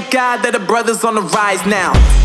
thank God that the brothers on the rise now.